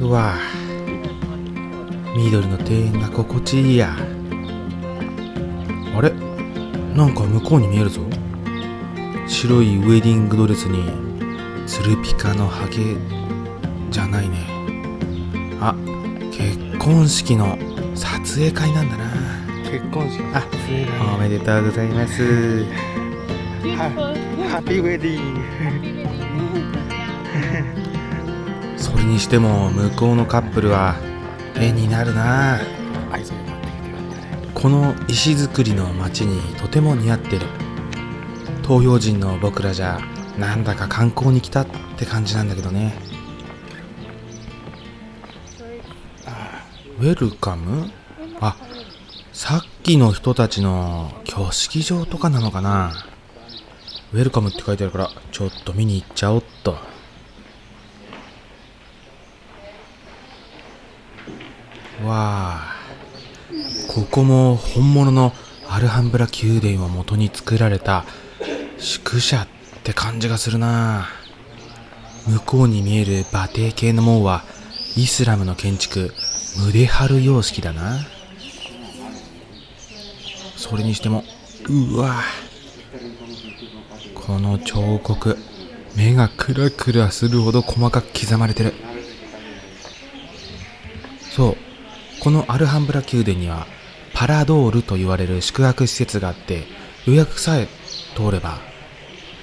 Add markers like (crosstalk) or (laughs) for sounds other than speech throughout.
うわ緑の庭園が心地いいや。あれ？なんか向こうに見えるぞ。白いウェディングドレスにツルピカのハゲじゃないね。あ結婚式の撮影会なんだな。結婚式あおめでとうございます。(laughs) ハッピーウェディングにしても向こうのカップルは絵になるな。この石造りの街にとても似合ってる。東洋人の僕らじゃなんだか観光に来たって感じなんだけどね。ウェルカム？あさっきの人たちの挙式場とかなのかな。ウェルカムって書いてあるからちょっと見に行っちゃおっとわあ。ここも本物のアルハンブラ宮殿を元に作られた宿舎って感じがするな向こうに見える馬蹄形の門はイスラムの建築ムデハル様式だな。それにしてもうわこの彫刻目がクラクラするほど細かく刻まれてるそうこのアルハンブラ宮殿にはパラドールと言われる宿泊施設があって予約さえ通れば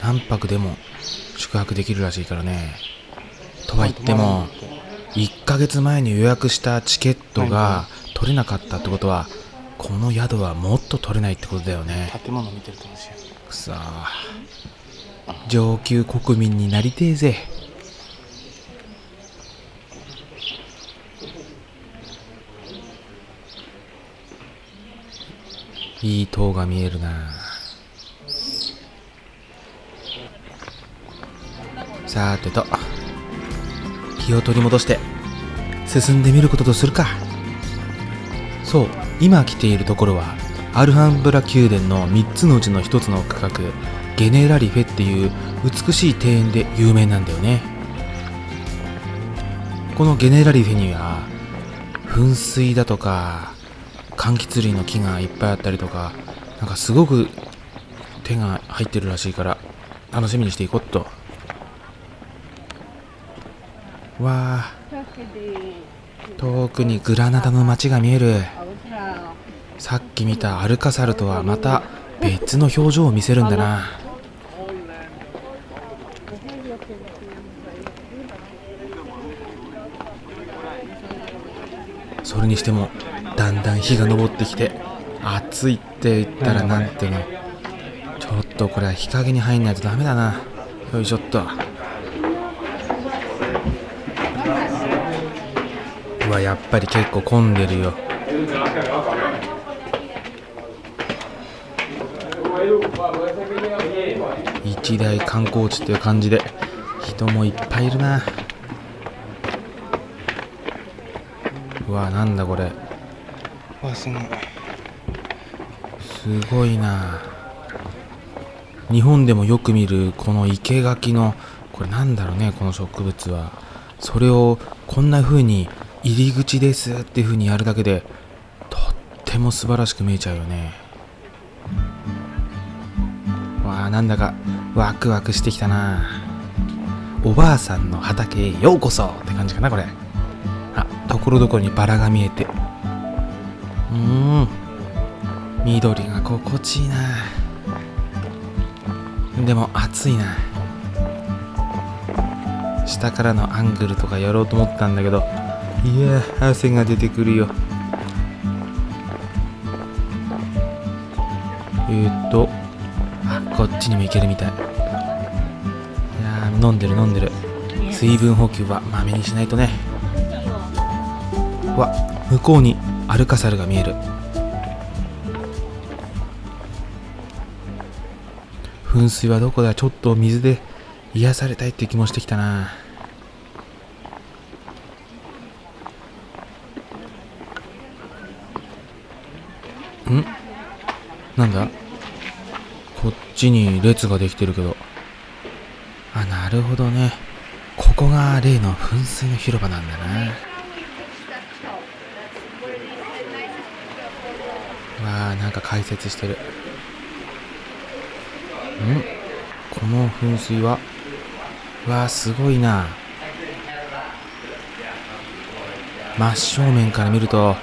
何泊でも宿泊できるらしいからね。とは言っても1ヶ月前に予約したチケットが取れなかったってことはこの宿はもっと取れないってことだよね。建物見てると面白い。くそ上級国民になりてえぜいい塔が見えるな。さてと気を取り戻して進んでみることとするか。そう今来ているところはアルハンブラ宮殿の3つのうちの1つの区画ゲネラリフェっていう美しい庭園で有名なんだよね。このゲネラリフェには噴水だとか柑橘類の木がいっぱいあったりとかなんかすごく手が入ってるらしいから楽しみにしていこうっと。わあ。遠くにグラナダの街が見える。さっき見たアルカサルとはまた別の表情を見せるんだな。それにしてもだんだん日が昇ってきて暑いって言ったらなんていうの。ちょっとこれは日陰に入んないとダメだな。よいしょっと。うわやっぱり結構混んでるよ。一大観光地っていう感じで人もいっぱいいるな。うわなんだこれ。わすごいすごいな。日本でもよく見るこの生垣のこれなんだろうねこの植物は。それをこんな風に入り口ですっていう風にやるだけでとっても素晴らしく見えちゃうよね。わあなんだかワクワクしてきたな。おばあさんの畑へようこそって感じかなこれ。あところどころにバラが見えて。緑が心地いいな。でも暑いな。下からのアングルとかやろうと思ったんだけどいや汗が出てくるよ。えー、っとあこっちにも行けるみたい。いや飲んでる飲んでる。水分補給はまめにしないとね。わ向こうにアルカサルが見える。噴水はどこだ？ちょっと水で癒されたいって気もしてきたな。ん？なんだ？こっちに列ができてるけど。あなるほどね。ここが例の噴水の広場なんだな。わあなんか解説してる。この噴水はうわあすごいな。真正面から見ると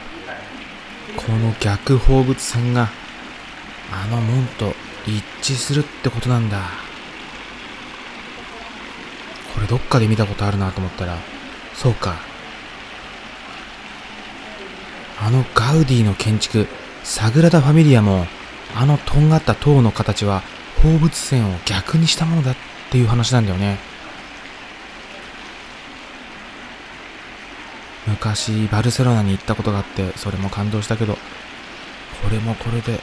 この逆放物線があの門と一致するってことなんだ。これどっかで見たことあるなと思ったらそうか。あのガウディの建築サグラダ・ファミリアもあのとんがった塔の形は放物線を逆にしたものだっていう話なんだよね。昔バルセロナに行ったことがあってそれも感動したけどこれもこれで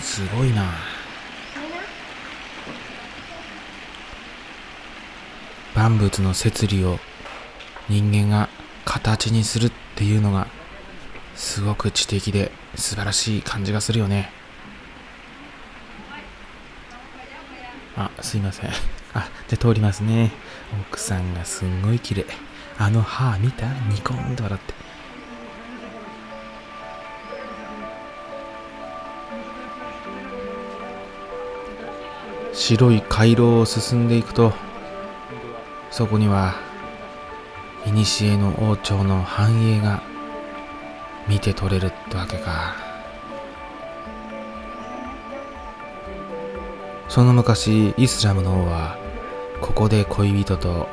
すごいな。万物の摂理を人間が形にするっていうのがすごく知的で素晴らしい感じがするよね。あすいません。あじゃ通りますね。奥さんがすんごい綺麗。あの歯見た？ニコンと笑って。白い回廊を進んでいくとそこには古の王朝の繁栄が見て取れるってわけか。その昔イスラムの王はここで恋人と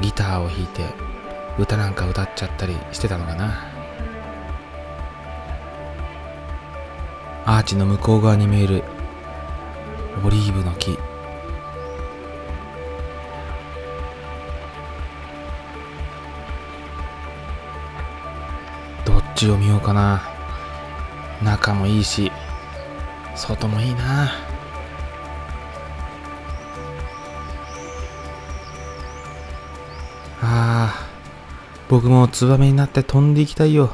ギターを弾いて歌なんか歌っちゃったりしてたのかな。アーチの向こう側に見えるオリーブの木。どっちを見ようかな。中もいいし外もいいな。僕もツバメになって飛んでいきたいよ。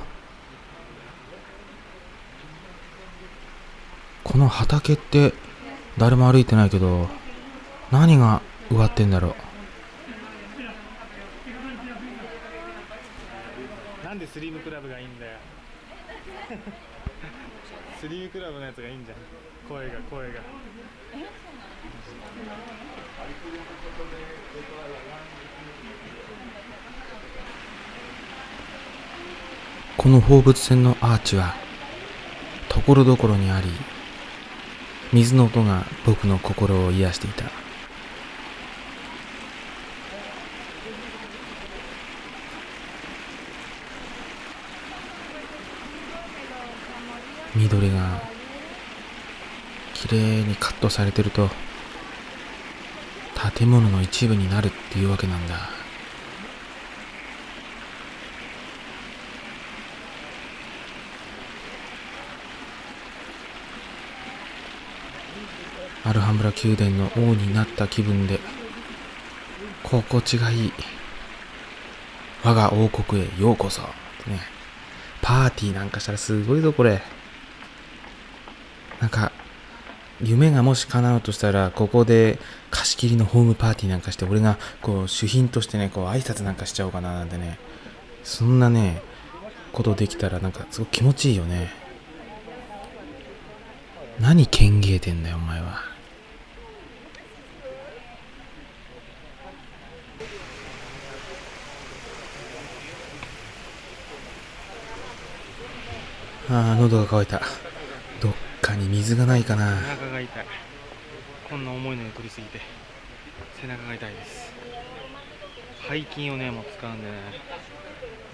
この畑って誰も歩いてないけど何が植わってんだろう。なんでスリムクラブがいいんだよ。(laughs) スリムクラブのやつがいいんじゃん。声が声が。この放物線のアーチはところどころにあり水の音が僕の心を癒していた。緑がきれいにカットされてると建物の一部になるっていうわけなんだ。アルハンブラ宮殿の王になった気分で心地がいい。我が王国へようこそ。ね。パーティーなんかしたらすごいぞこれ。なんか夢がもし叶うとしたらここで貸し切りのホームパーティーなんかして俺がこう主賓としてねこう挨拶なんかしちゃおうかななんてね。そんなねことできたらなんかすごく気持ちいいよね。何剣芸てんだよお前は。ああ喉が渇いた。どっかに水がないかな。背中が痛い。こんな重いのに取りすぎて背中が痛いです。背筋をねもう使うんでね。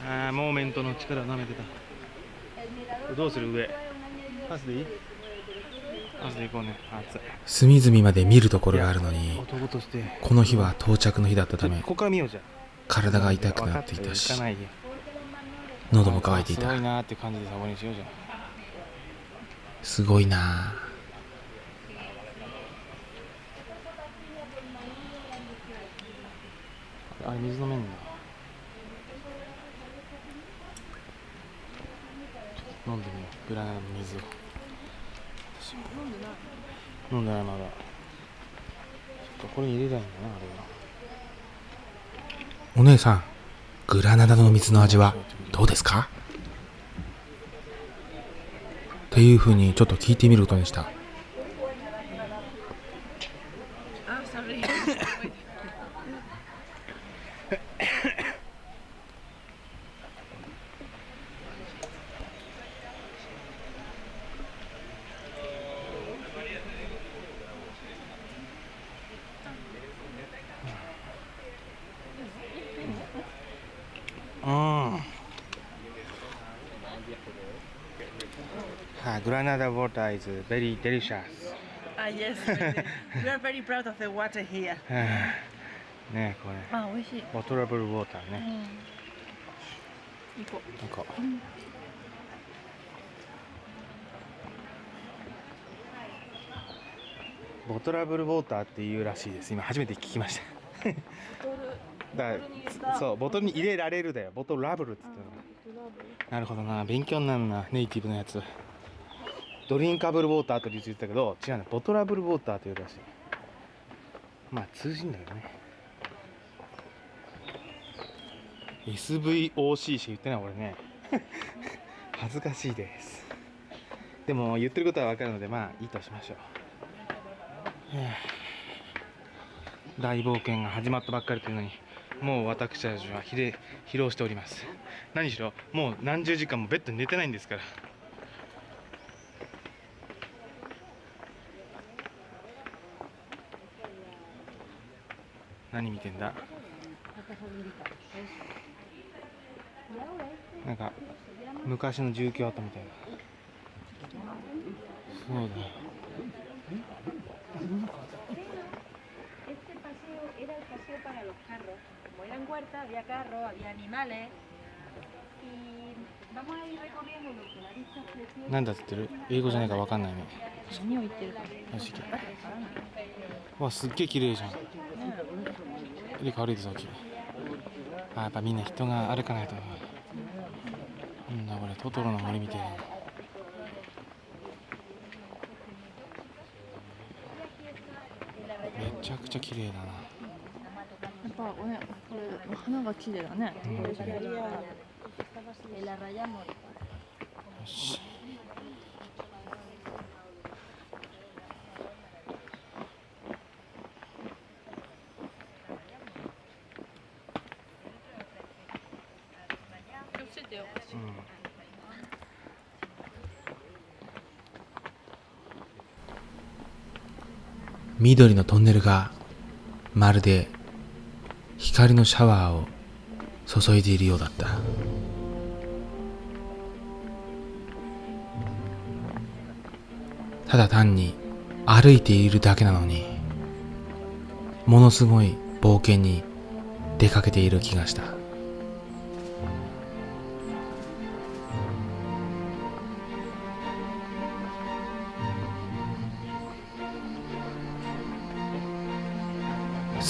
ああモーメントの力を舐めてた。どうする上？パスでいい？パスで行こうね。暑い。隅々まで見るところがあるのに男として。この日は到着の日だったためここから見ようじゃん。体が痛くなっていた分しかったよ行かないよ喉も渇いていすごいた。なーって感じでサボにしようじゃんすごいな。あれ水飲めんだ飲んでみよう。グラナダの水を。私も飲んでない。まだ。そっかこれに入れたいんだなあれは。お姉さんグラナダの水の味はどうですか？っていうふうにちょっと聞いてみることにした (laughs) Ah, sorry. うんはい、グラナダウォーター is very delicious. Ah, yes. (laughs) we are very proud of the water here. ねこれあ、美味しい。ボトラブルウォーターうね、ん。行こなんかボトラブルウォーターっていうらしいです。今初めて聞きました。う。だからそうボトルに入れられるだよ。ボトラブルって言っの。なるほどな。勉強になるな。ネイティブのやつドリンカブルウォーターと言ってたけど違うね。ボトラブルウォーターというらしい。まあ通じんだけどね。SVOC しか言ってない俺ね。(laughs) 恥ずかしいです。でも言ってることは分かるのでまあいいとしましょう。(sighs) 大冒険が始まったばっかりというのにもう私たちは疲労しております。何しろもう何十時間もベッドに寝てないんですから。何見てんだ？なんか昔の住居跡みたいな。そうだ。なんだってってる？英語じゃないか分かんないね。わすっげえ綺麗じゃん。入れ替わりですきあやっぱみんな人が歩かないとなんだこれトトロの森みたいなめちゃくちゃ綺麗だなやっぱおね、これ花が綺麗だね。En la raya morada. よし気をつけてよ。うん緑のトンネルがまるで光のシャワーを注いでいるようだった。ただ単に歩いているだけなのにものすごい冒険に出かけている気がした。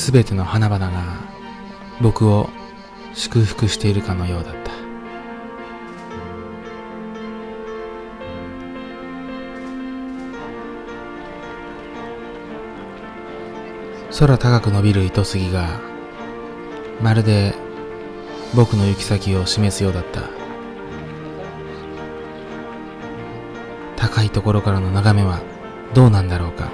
すべての花々が僕を祝福しているかのようだった。空高く伸びる糸杉がまるで僕の行き先を示すようだった。高いところからの眺めはどうなんだろうか。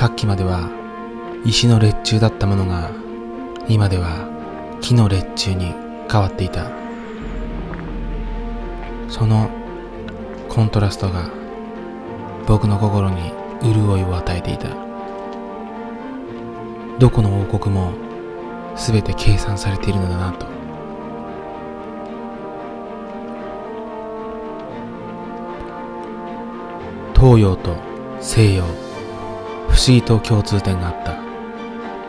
さっきまでは石の列柱だったものが今では木の列柱に変わっていた。そのコントラストが僕の心に潤いを与えていた。どこの王国も全て計算されているのだなと。東洋と西洋思議と共通点があった。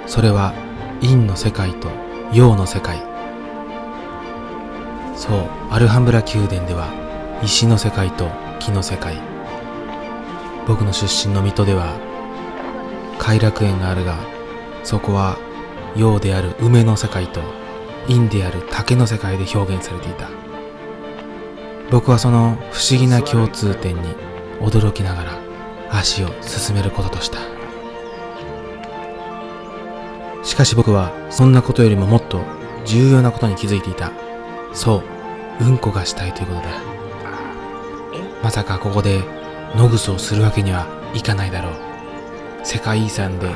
それは陰の世界と陽の世界。そうアルハンブラ宮殿では石の世界と木の世界。僕の出身の水戸では偕楽園があるがそこは陽である梅の世界と陰である竹の世界で表現されていた。僕はその不思議な共通点に驚きながら足を進めることとした。かし僕はそんなことよりももっと重要なことに気づいていた。そううんこがしたいということだ。まさかここで野ぐそをするわけにはいかないだろう。世界遺産で野